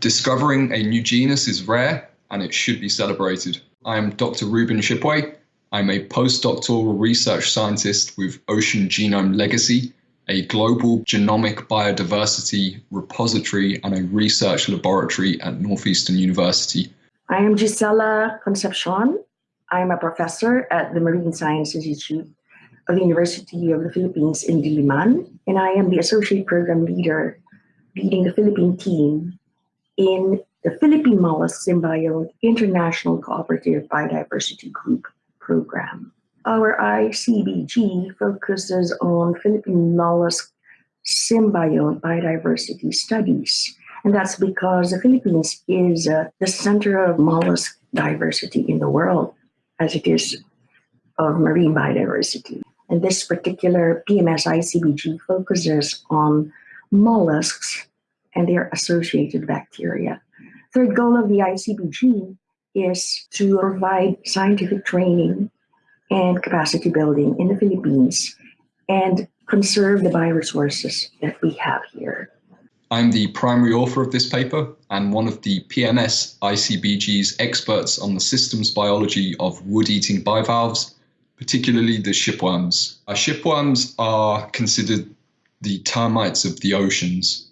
Discovering a new genus is rare and it should be celebrated. I am Dr. Reuben Shipway. I'm a postdoctoral research scientist with Ocean Genome Legacy, a global genomic biodiversity repository and a research laboratory at Northeastern University. I am Gisela Concepcion. I'm a professor at the Marine Science Institute of the University of the Philippines in Diliman, and I am the associate program leader leading the Philippine team in the Philippine Mollusk Symbiote International Cooperative Biodiversity Group program. Our ICBG focuses on Philippine mollusk symbiote biodiversity studies. And that's because the Philippines is uh, the center of mollusk diversity in the world, as it is of marine biodiversity. And this particular PMS ICBG focuses on mollusks and their associated bacteria. Third goal of the ICBG is to provide scientific training and capacity building in the Philippines and conserve the bioresources that we have here. I'm the primary author of this paper and one of the PMS ICBG's experts on the systems biology of wood-eating bivalves, particularly the shipworms. Our shipworms are considered the termites of the oceans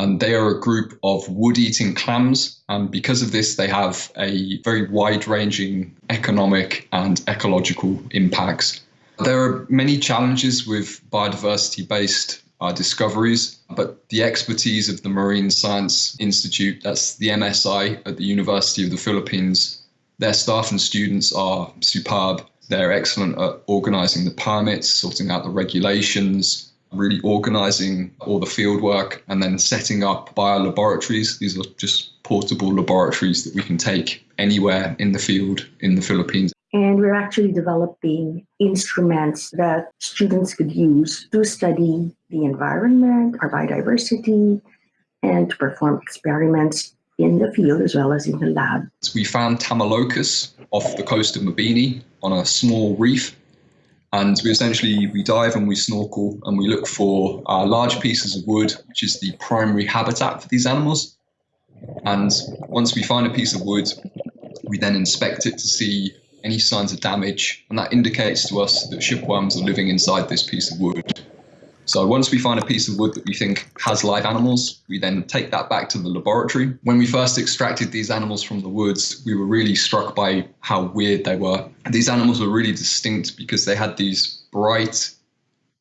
and they are a group of wood-eating clams and because of this they have a very wide-ranging economic and ecological impacts. There are many challenges with biodiversity-based uh, discoveries, but the expertise of the Marine Science Institute, that's the MSI at the University of the Philippines, their staff and students are superb. They're excellent at organizing the permits, sorting out the regulations, really organizing all the field work and then setting up bio laboratories. These are just portable laboratories that we can take anywhere in the field in the Philippines. And we're actually developing instruments that students could use to study the environment, our biodiversity, and to perform experiments in the field as well as in the lab. We found Tamilokus off the coast of Mabini on a small reef and we essentially we dive and we snorkel and we look for uh, large pieces of wood, which is the primary habitat for these animals. And once we find a piece of wood, we then inspect it to see any signs of damage, and that indicates to us that shipworms are living inside this piece of wood. So once we find a piece of wood that we think has live animals, we then take that back to the laboratory. When we first extracted these animals from the woods, we were really struck by how weird they were. These animals were really distinct because they had these bright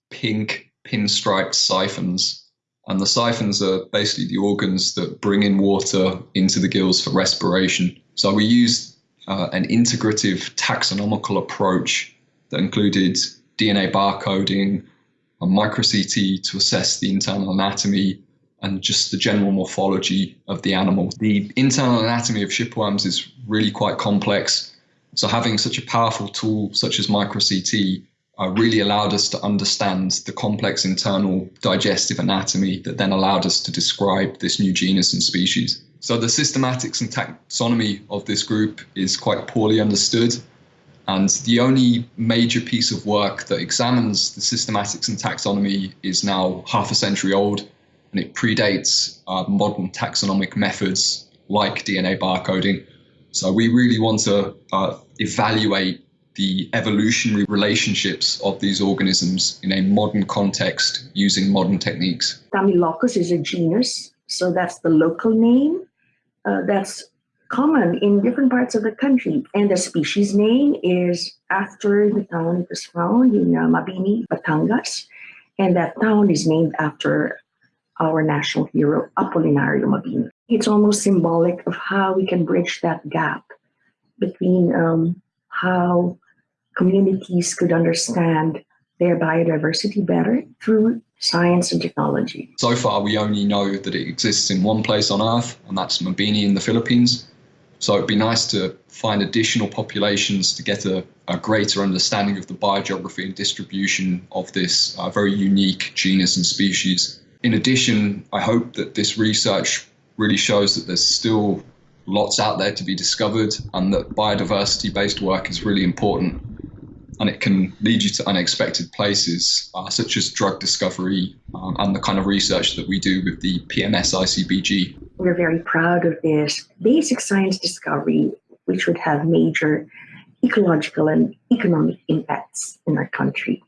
pink pinstriped siphons. And the siphons are basically the organs that bring in water into the gills for respiration. So we used uh, an integrative taxonomical approach that included DNA barcoding, a micro-CT to assess the internal anatomy and just the general morphology of the animal. The internal anatomy of shipworms is really quite complex. So having such a powerful tool such as micro-CT uh, really allowed us to understand the complex internal digestive anatomy that then allowed us to describe this new genus and species. So the systematics and taxonomy of this group is quite poorly understood. And the only major piece of work that examines the systematics and taxonomy is now half a century old, and it predates uh, modern taxonomic methods like DNA barcoding. So we really want to uh, evaluate the evolutionary relationships of these organisms in a modern context using modern techniques. Tamilokus is a genus, so that's the local name. Uh, that's common in different parts of the country. And the species name is after the town it was found in uh, Mabini, Batangas. And that town is named after our national hero, Apolinario Mabini. It's almost symbolic of how we can bridge that gap between um, how communities could understand their biodiversity better through science and technology. So far, we only know that it exists in one place on Earth, and that's Mabini in the Philippines. So it'd be nice to find additional populations to get a, a greater understanding of the biogeography and distribution of this uh, very unique genus and species. In addition, I hope that this research really shows that there's still lots out there to be discovered and that biodiversity based work is really important and it can lead you to unexpected places uh, such as drug discovery um, and the kind of research that we do with the PMS ICBG we're very proud of this basic science discovery, which would have major ecological and economic impacts in our country.